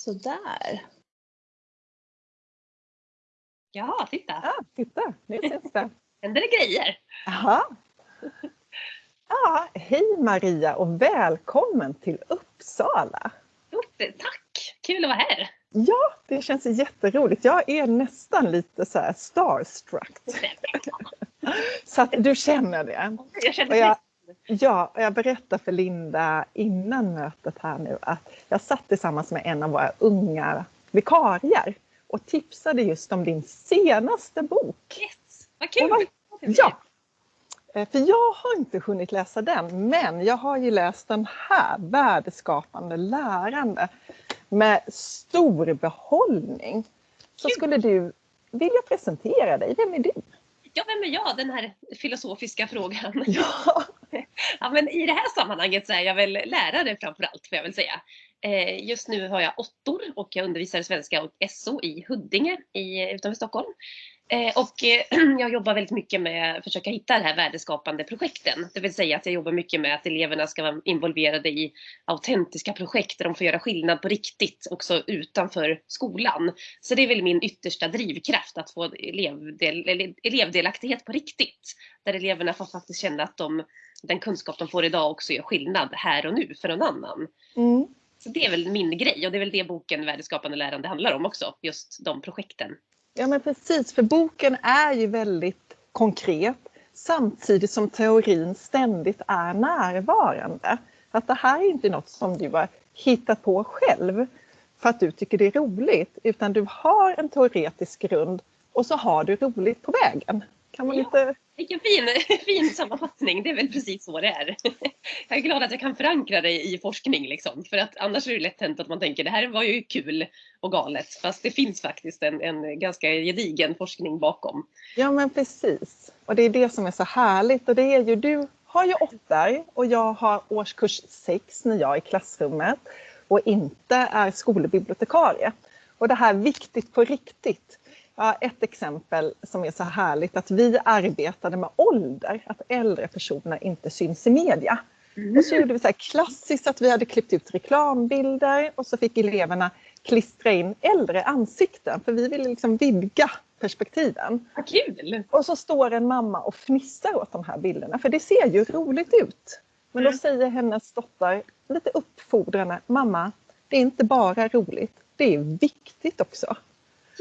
Sådär. Ja, titta! Ja, titta, nu syns det. händer det grejer. Jaha. Ja, hej Maria och välkommen till Uppsala. Tack! Kul att vara här. Ja, det känns jätteroligt. Jag är nästan lite så här starstruck. Så att du känner det. Jag känner jag, ja, jag berättar för Linda innan mötet här nu att jag satt tillsammans med en av våra unga vikarier och tipsade just om din senaste bok. Yes, vad kul! Vad- Ja, Eh, för jag har inte hunnit läsa den, men jag har ju läst den här, Värdeskapande lärande, med stor behållning. Så Kul. skulle du vilja presentera dig, vem är du? Ja, vem är jag? Den här filosofiska frågan. Ja, Ja, men I det här sammanhanget så är jag väl lärare framför allt, får jag väl säga. Eh, Just nu har jag åttor och jag undervisar svenska och SO i Huddinge i, utanför Stockholm. Eh, Och eh, jag jobbar väldigt mycket med att försöka hitta de här värdeskapande projekten. Det vill säga att jag jobbar mycket med att eleverna ska vara involverade i autentiska projekt där de får göra skillnad på riktigt också utanför skolan. Så det är väl min yttersta drivkraft att få elevdel, elevdelaktighet på riktigt. Där eleverna får faktiskt känna att de, den kunskap de får idag också gör skillnad här och nu för någon annan. mm. Så det är väl min grej och det är väl det boken Värdeskapande lärande handlar om också. Just de projekten. Ja men precis, för boken är ju väldigt konkret samtidigt som teorin ständigt är närvarande. Att det här är inte något som du har hittat på själv för att du tycker det är roligt, utan du har en teoretisk grund och så har du roligt på vägen. Kan man Ja. inte... Vilken fin, fin sammanfattning, det är väl precis så det är. Jag är glad att jag kan förankra det i forskning liksom. För att annars är det lätt hänt att man tänker det här var ju kul och galet. Fast det finns faktiskt en, en ganska gedigen forskning bakom. Ja men precis. Och det är det som är så härligt och det är ju, du har ju åttor och jag har årskurs sex när jag är i klassrummet och inte är skolbibliotekarie. Och det här viktigt på riktigt. Har ett exempel som är så härligt att vi arbetade med ålder, att äldre personer inte syns i media. Och så gjorde vi så här klassiskt att vi hade klippt ut reklambilder och så fick eleverna klistra in äldre ansikten för vi ville liksom vidga perspektiven. Vad kul! Och så står en mamma och fnissar åt de här bilderna för det ser ju roligt ut. Men då Mm. säger hennes dotter lite uppfordrande, mamma det är inte bara roligt, det är viktigt också.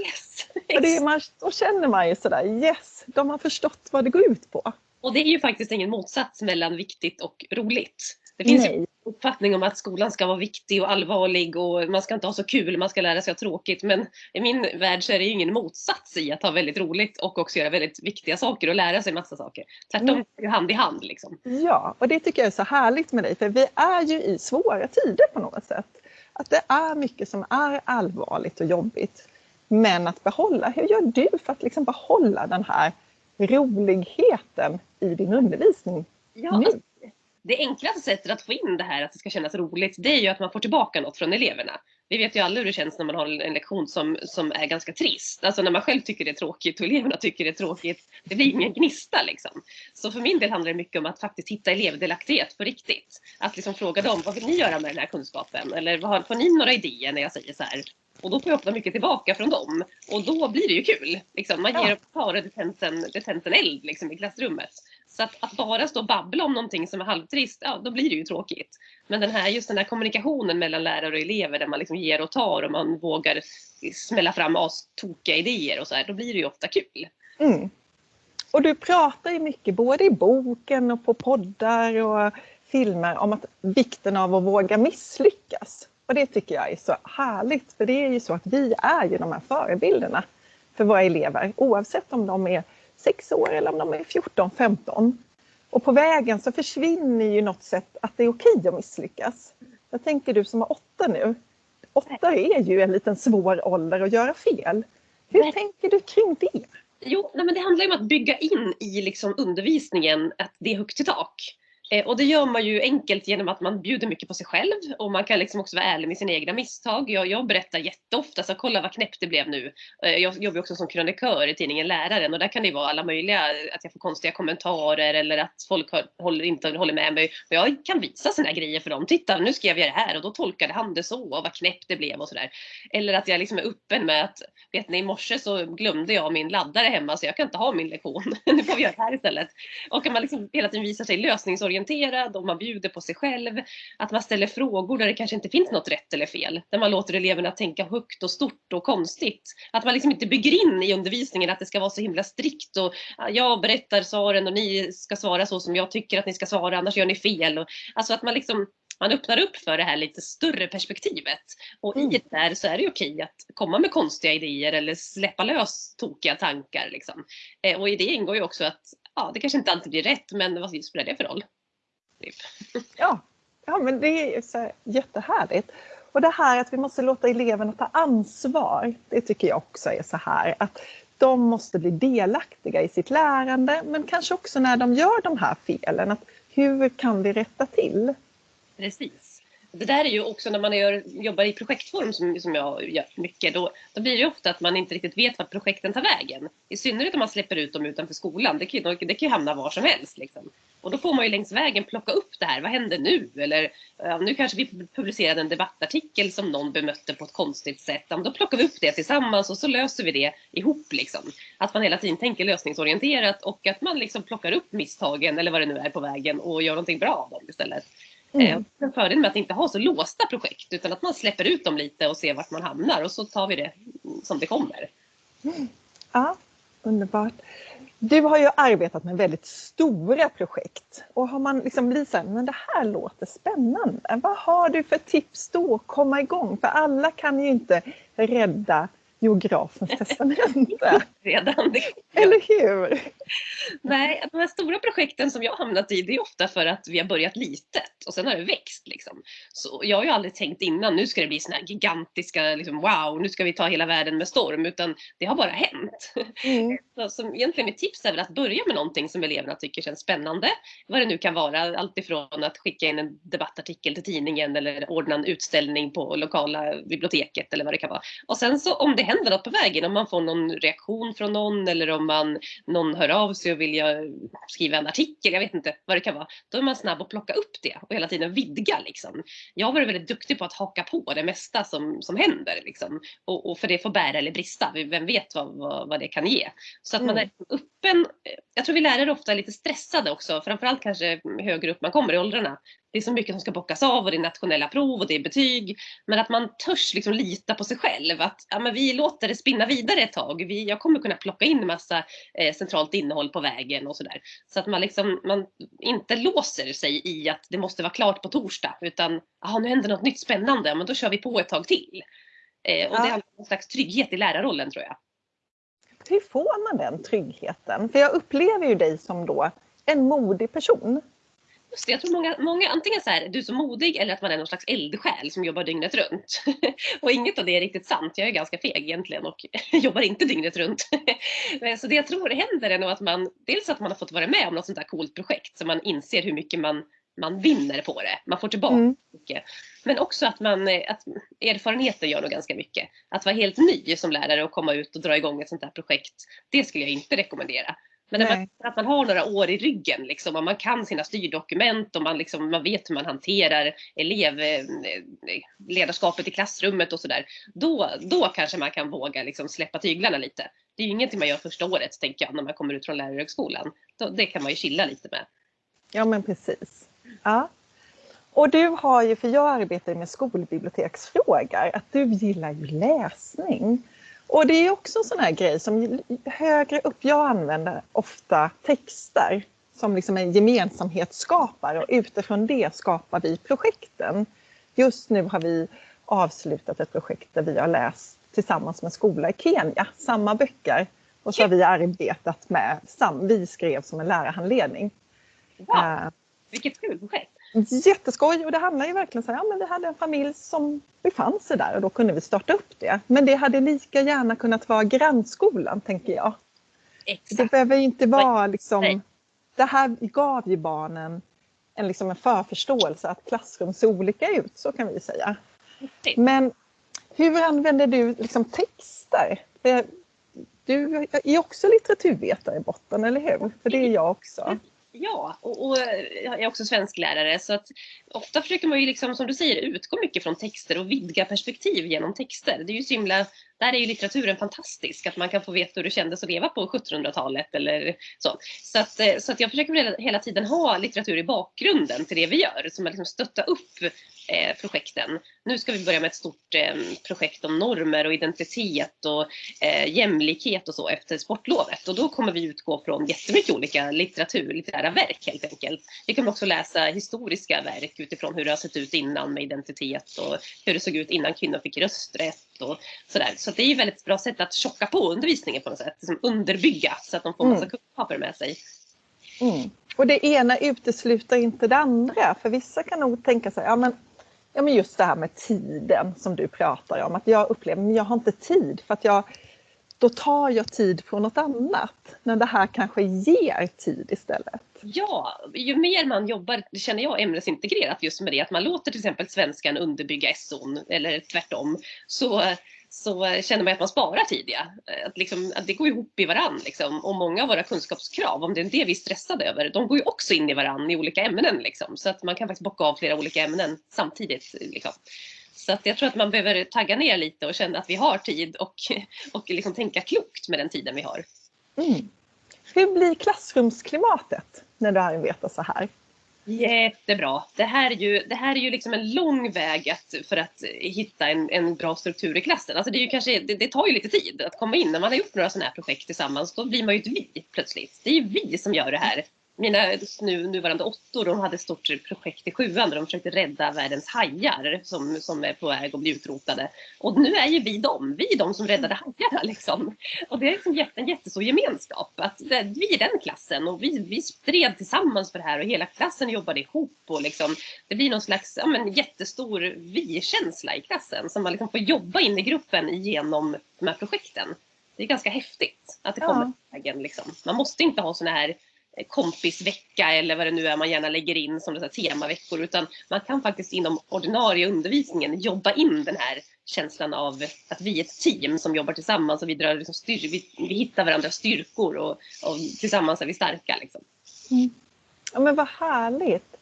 Yes! Och det man, då känner man ju sådär, yes, de har förstått vad det går ut på. Och det är ju faktiskt ingen motsats mellan viktigt och roligt. Det finns ju Nej. en uppfattning om att skolan ska vara viktig och allvarlig och man ska inte ha så kul, man ska lära sig ha tråkigt. Men i min värld så är det ju ingen motsats i att ha väldigt roligt och också göra väldigt viktiga saker och lära sig massa saker. Tvärtom, Nej. är ju hand i hand liksom. Ja, och det tycker jag är så härligt med dig för vi är ju i svåra tider på något sätt. Att det är mycket som är allvarligt och jobbigt. Men att behålla, hur gör du för att liksom behålla den här roligheten i din undervisning Ja, nu? alltså, det enklaste sättet att få in det här att det ska kännas roligt, det är ju att man får tillbaka något från eleverna. Vi vet ju alla hur det känns när man har en lektion som, som är ganska trist. Alltså när man själv tycker det är tråkigt och eleverna tycker det är tråkigt. Det blir ingen gnista liksom. Så för min del handlar det mycket om att faktiskt hitta elevdelaktighet på riktigt. Att liksom fråga dem, vad vill ni göra med den här kunskapen? Eller vad har, får ni några idéer när jag säger så här? Och då får jag ofta mycket tillbaka från dem. Och då blir det ju kul. Liksom. Man Ja. ger och tar och det tänds en, det tänds en eld liksom, i klassrummet. Så att, att bara stå och babbla om någonting som är halvtrist, ja då blir det ju tråkigt. Men den här, just den här kommunikationen mellan lärare och elever där man liksom ger och tar och man vågar smälla fram astokiga idéer och så här, då blir det ju ofta kul. Mm. Och du pratar ju mycket både i boken och på poddar och filmer om att vikten av att våga misslyckas. Och det tycker jag är så härligt för det är ju så att vi är ju de här förebilderna för våra elever oavsett om de är 6 år eller om de är 14, 15. Och på vägen så försvinner ju något sätt att det är okej att misslyckas. Jag tänker du som har åtta nu. Åtta är ju en liten svår ålder att göra fel. Hur Nej. tänker du kring det? Jo, nej, men det handlar ju om att bygga in i liksom undervisningen att det är högt i tak. Eh, och det gör man ju enkelt genom att man bjuder mycket på sig själv och man kan liksom också vara ärlig med sina egna misstag. Jag, jag berättar jätteofta, så kolla vad knäppt det blev nu. Eh, jag jobbar också som krönikör i tidningen Läraren och där kan det vara alla möjliga, att jag får konstiga kommentarer eller att folk håller, inte håller med mig. Och jag kan visa sådana grejer för dem. Titta, nu skrev jag det här och då tolkade han det så och vad knäppt det blev och sådär. Eller att jag liksom är öppen med att, vet ni, i morse så glömde jag min laddare hemma så jag kan inte ha min lektion. nu får vi göra det här istället. Och att man liksom hela tiden visar sig lösningsorienterad och man bjuder på sig själv. Att man ställer frågor där det kanske inte finns något rätt eller fel. Där man låter eleverna tänka högt och stort och konstigt. Att man liksom inte bygger in i undervisningen att det ska vara så himla strikt och jag berättar svaren och ni ska svara så som jag tycker att ni ska svara annars gör ni fel. Och, alltså att man liksom man öppnar upp för det här lite större perspektivet. Och i mm. det där så är det okej att komma med konstiga idéer eller släppa lös tokiga tankar. Liksom. Eh, och i det ingår ju också att ja, det kanske inte alltid blir rätt, men vad spelar det för roll? Typ. Ja, ja men det är så jättehärligt. Och det här att vi måste låta eleverna ta ansvar, det tycker jag också är så här att de måste bli delaktiga i sitt lärande men kanske också när de gör de här felen. Att hur kan vi rätta till? Precis. Det där är ju också när man gör, jobbar i projektform som, som jag gör mycket, då, då blir det ofta att man inte riktigt vet vart projekten tar vägen. I synnerhet om man släpper ut dem utanför skolan. Det kan, det kan ju hamna var som helst. Liksom. Och då får man ju längs vägen plocka upp det här. Vad händer nu? Eller ja, nu kanske vi publicerade en debattartikel som någon bemötte på ett konstigt sätt. Ja, då plockar vi upp det tillsammans och så löser vi det ihop. Liksom. Att man hela tiden tänker lösningsorienterat och att man liksom plockar upp misstagen eller vad det nu är på vägen och gör någonting bra av dem istället. Mm. Eh, en fördel med att inte ha så låsta projekt utan att man släpper ut dem lite och ser vart man hamnar och så tar vi det som det kommer. Mm. Ja, underbart. Du har ju arbetat med väldigt stora projekt och har man liksom blivit såhär, men det här låter spännande. Vad har du för tips då att komma igång? För alla kan ju inte rädda geografens testamente. Redan. Eller hur? Nej, de här stora projekten som jag hamnat i det är ofta för att vi har börjat litet och sen har det växt. Liksom. Så jag har ju aldrig tänkt innan nu ska det bli såna här gigantiska, liksom, wow, nu ska vi ta hela världen med storm, utan det har bara hänt. Mm. Så, så egentligen mitt tips är väl att börja med någonting som eleverna tycker känns spännande. Vad det nu kan vara, alltifrån att skicka in en debattartikel till tidningen eller ordna en utställning på lokala biblioteket eller vad det kan vara. Och sen så om det händer något på vägen, om man får någon reaktion från någon eller om man, någon hör av sig och vill skriva en artikel, jag vet inte vad det kan vara. Då är man snabb att plocka upp det och hela tiden vidga liksom. Jag har varit väldigt duktig på att haka på det mesta som, som händer liksom. Och, och för det får bära eller brista, vem vet vad, vad, vad det kan ge. Så att mm. man är öppen. Jag tror vi lärare ofta är lite stressade också, framförallt kanske högre upp man kommer i åldrarna det är så mycket som ska bockas av och det är nationella prov och det är betyg. Men att man törs liksom lita på sig själv. Att ja, men vi låter det spinna vidare ett tag. Vi, jag kommer kunna plocka in massa eh, centralt innehåll på vägen och sådär. Så att man, liksom, man inte låser sig i att det måste vara klart på torsdag. Utan nu händer något nytt spännande, men då kör vi på ett tag till. Eh, och ja. det handlar om en slags trygghet i lärarrollen tror jag. Hur får man den tryggheten? För jag upplever ju dig som då en modig person. Just det, jag tror många, många antingen så här, du är så modig eller att man är någon slags eldsjäl som jobbar dygnet runt. och inget av det är riktigt sant. Jag är ganska feg egentligen och jobbar inte dygnet runt. så det jag tror händer är nog att man, dels att man har fått vara med om något sånt här coolt projekt så man inser hur mycket man, man vinner på det. Man får tillbaka mm. mycket. Men också att, man, att erfarenheten gör nog ganska mycket. Att vara helt ny som lärare och komma ut och dra igång ett sånt här projekt, det skulle jag inte rekommendera. Men man, att man har några år i ryggen liksom, och man kan sina styrdokument och man, liksom, man vet hur man hanterar elevledarskapet eh, i klassrummet och sådär. Då, då kanske man kan våga liksom, släppa tyglarna lite. Det är ju ingenting man gör första året tänker jag när man kommer ut från lärarhögskolan. Då, det kan man ju chilla lite med. Ja men precis. Ja. Och du har ju, för jag arbetar med skolbiblioteksfrågor, att du gillar ju läsning. Och det är också en sån här grej som högre upp, jag använder ofta texter som liksom en gemensamhetsskapare och utifrån det skapar vi projekten. Just nu har vi avslutat ett projekt där vi har läst tillsammans med skola i Kenya, samma böcker. Och så har vi arbetat med, vi skrev som en lärarhandledning. Wow. Uh, Vilket kul projekt! Jätteskoj och det handlar ju verkligen så här, ja men vi hade en familj som befann sig där och då kunde vi starta upp det. Men det hade lika gärna kunnat vara grannskolan tänker jag. Exakt. Det behöver inte vara liksom, det här gav ju barnen en, liksom en förförståelse att klassrum ser olika ut, så kan vi säga. Men hur använder du liksom texter? Du är också litteraturvetare i botten, eller hur? För det är jag också. Ja, och, och, jag är också svensklärare så att ofta försöker man ju liksom som du säger utgå mycket från texter och vidga perspektiv genom texter. Det är ju så himla, där är ju litteraturen fantastisk, att man kan få veta hur det kändes att leva på 1700-talet eller så. Så att, eh, så att jag försöker hela tiden ha litteratur i bakgrunden till det vi gör, som att liksom stötta upp eh, projekten. Nu ska vi börja med ett stort eh, projekt om normer och identitet och eh, jämlikhet och så efter sportlovet och då kommer vi utgå från jättemycket olika litteratur, litterära verk helt enkelt. Vi kommer också läsa historiska verk utifrån hur det har sett ut innan med identitet och hur det såg ut innan kvinnor fick rösträtt och sådär. Så det är ju ett väldigt bra sätt att tjocka på undervisningen på något sätt, liksom underbygga så att de får massa mm. kunskaper med sig. Mm. Och det ena utesluter inte det andra, för vissa kan nog tänka sig, ja men ja, men just det här med tiden som du pratar om. Att jag upplever att jag har inte tid för att jag, då tar jag tid från något annat. När det här kanske ger tid istället. Ja, ju mer man jobbar, det känner jag, ämnesintegrerat just med det, att man låter till exempel svenskan underbygga SOn eller tvärtom, så så känner man att man sparar tid. Ja. Att, liksom, att det går ihop i varann. Liksom. Och många av våra kunskapskrav, om det är det vi är stressade över, de går ju också in i varann i olika ämnen. Liksom. Så att man kan faktiskt bocka av flera olika ämnen samtidigt. Liksom. Så att jag tror att man behöver tagga ner lite och känna att vi har tid och, och liksom tänka klokt med den tiden vi har. Mm. Hur blir klassrumsklimatet när du arbetar så här? Jättebra. Det här är ju, det här är ju liksom en lång väg att, för att hitta en, en bra struktur i klassen. Alltså det, är ju kanske, det, det, tar ju lite tid att komma in. När man har gjort några sådana här projekt tillsammans, då blir man ju ett vi plötsligt. Det är ju vi som gör det här mina nu, nuvarande åttor de hade ett stort projekt i sjuan där de försökte rädda världens hajar som, som är på väg att bli utrotade. Och nu är ju vi dem, vi är de som räddade hajarna liksom. Och det är liksom jätte, en jättestor gemenskap. Att det, vi är den klassen och vi, vi stred tillsammans för det här och hela klassen jobbade ihop och liksom, det blir någon slags ja, men, jättestor vi-känsla i klassen som man liksom får jobba in i gruppen genom de här projekten. Det är ganska häftigt att det kommer ja. vägen. Liksom. Man måste inte ha såna här kompisvecka eller vad det nu är man gärna lägger in som det temaveckor utan man kan faktiskt inom ordinarie undervisningen jobba in den här känslan av att vi är ett team som jobbar tillsammans och vi, drar liksom styr, vi, vi hittar varandras styrkor och, och tillsammans är vi starka. Liksom. Mm. Ja, men vad härligt!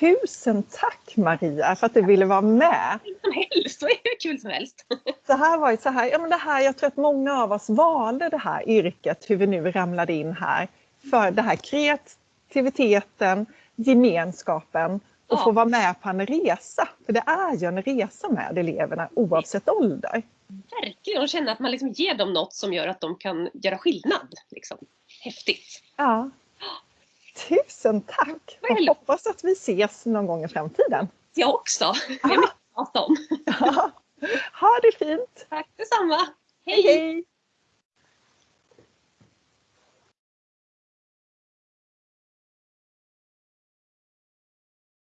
Tusen tack Maria för att du ville vara med. Som helst, det hur kul som helst. Så här var så här, ja, men det här, jag tror att många av oss valde det här yrket, hur vi nu ramlade in här, för det här kreativiteten, gemenskapen och ja. få vara med på en resa. För det är ju en resa med eleverna oavsett ålder. Verkligen, och känna att man liksom ger dem något som gör att de kan göra skillnad. Liksom. Häftigt! Ja. Tusen tack! Jag hoppas att vi ses någon gång i framtiden. Jag också! Det är mycket om. Ja. Ha det fint! Tack detsamma! hej! hej.